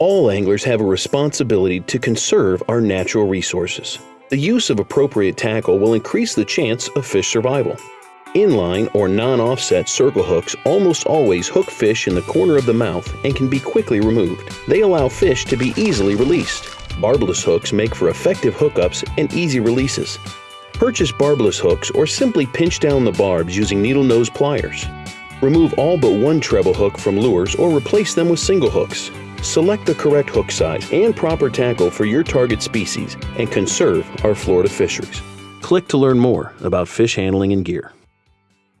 All anglers have a responsibility to conserve our natural resources. The use of appropriate tackle will increase the chance of fish survival. Inline or non-offset circle hooks almost always hook fish in the corner of the mouth and can be quickly removed. They allow fish to be easily released. Barbless hooks make for effective hookups and easy releases. Purchase barbless hooks or simply pinch down the barbs using needle nose pliers. Remove all but one treble hook from lures or replace them with single hooks. Select the correct hook size and proper tackle for your target species and conserve our Florida fisheries. Click to learn more about fish handling and gear.